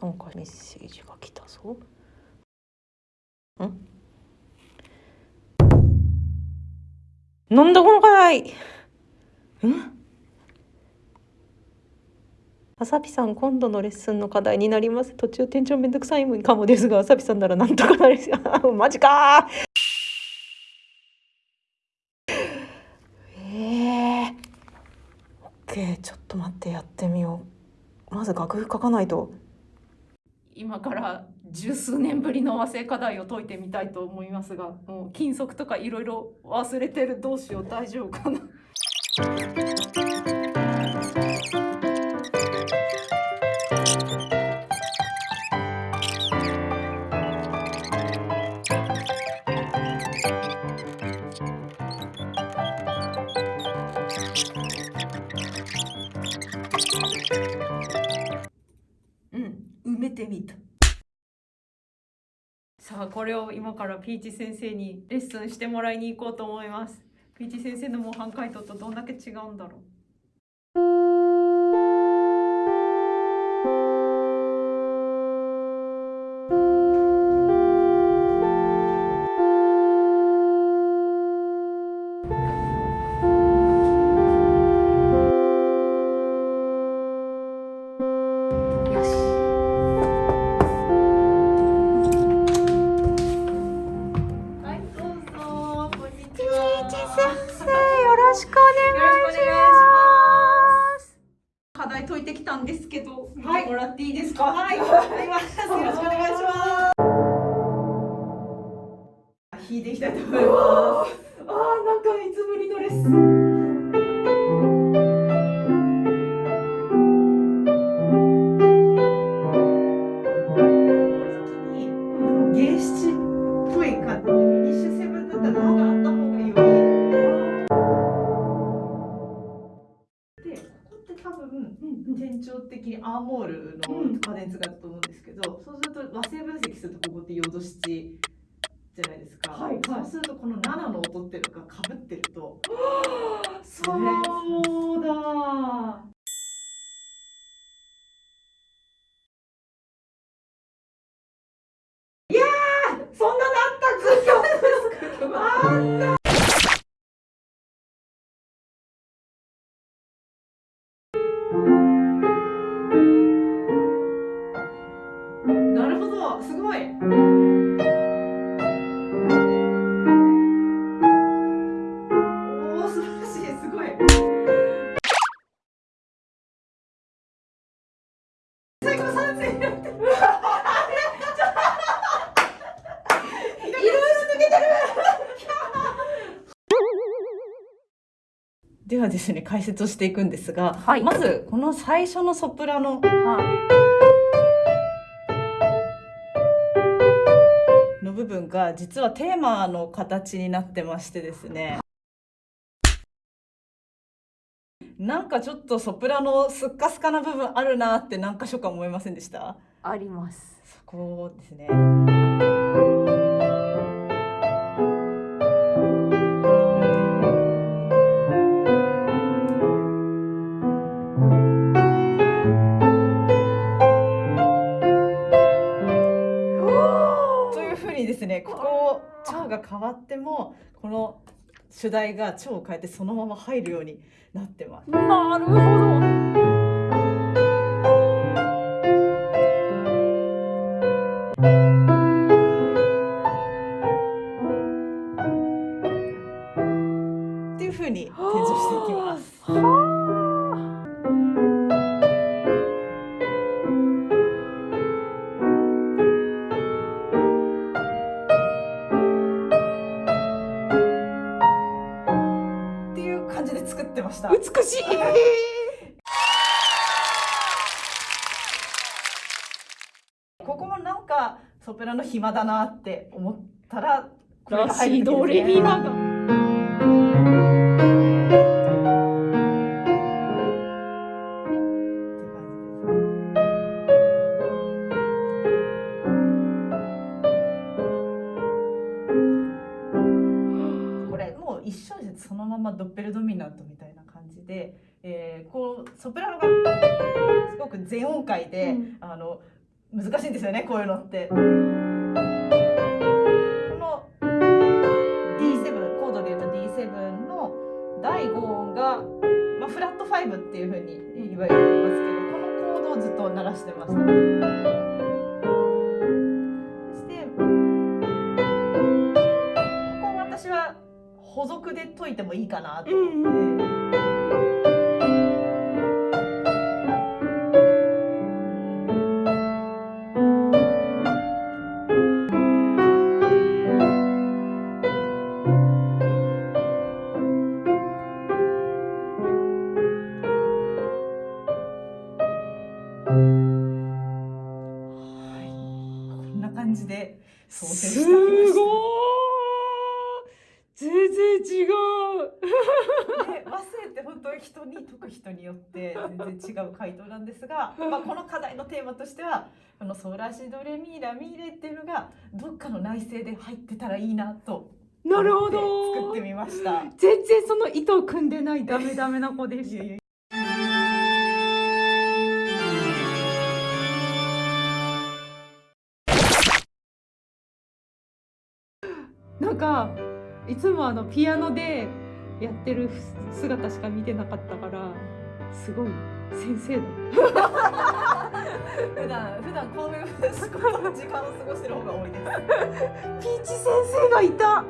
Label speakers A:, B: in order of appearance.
A: なんかメッセージが来たぞ。ん？なんだこの課題ん？あさぴさん今度のレッスンの課題になります。途中店長めんどくさいかもですがあさぴさんならなんとかなり マジか。ええー、オッケー。ちょっと待ってやってみよう。まず楽譜書かないと。今から十数年ぶりの和製課題を解いてみたいと思いますがもう金属とかいろいろ忘れてるどうしよう大丈夫かな。みたさあこれを今からピーチ先生にレッスンしてもらいに行こうと思います。ピーチ先生の模範解答とどんだけ違うんだろう。課題解いてきたんですけど見てもらっていいですか？
B: はい、わかります。よろしくお願いします。弾いていきたいと思います。
A: あーなんかいつぶりのレッスン
B: 店長的にアーモールのカデンツがあると思うんですけど、そうすると和製分析するとここってヨド七じゃないですか。
A: はいはい
B: そうするとこの7の音っていうのが被ってると。
A: そうだ
B: すごい。おお、素晴らしい、すごい。最後三戦になってる。いろいろ抜けてる。
C: ではですね解説をしていくんですが、
A: はい
C: まずこの最初のソプラノの部分が実はテーマの形になってましてですね。なんかちょっとソプラノスッカスカな部分あるなって何箇所か思いませんでした？
A: あります。
C: そこですねが変わってもこの主題が蝶を変えてそのまま入るようになってます。
A: なるほど
C: っていうふうに転調していきます。ました。
A: 美しい。
C: ここもなんかソプラノ暇だなって思ったらこれが
A: ラ
C: 入る
A: シドレミラが
C: これもう一緒ですそのままドッペルドミナントみたいな。感じで、えーこうソプラノがすごく全音階で、
A: うん
C: あの難しいんですよねこういうのって。この D7 コードで言うと D7 の第5音が、まあ、フラット5っていうふうに言われてますけどこのコードをずっと鳴らしてました。そしてここ私は補足で解いてもいいかなと思って。はい、こんな感じで操作して
A: す
C: きました。本当に人に解く人によって全然違う回答なんですが、まあ、この課題のテーマとしてはこのソラシドレミラミレっていうのがどっかの内声で入ってたらいいなと
A: なるほど。
C: 作ってみました。
A: 全然その糸を組んでないダメダメな子でした。なんかいつもあのピアノでやってる姿しか見てなかったからすごい先生だ
C: 普段普段こういう時間を過ごしてる方が多いです。
A: ピーチ先生がいた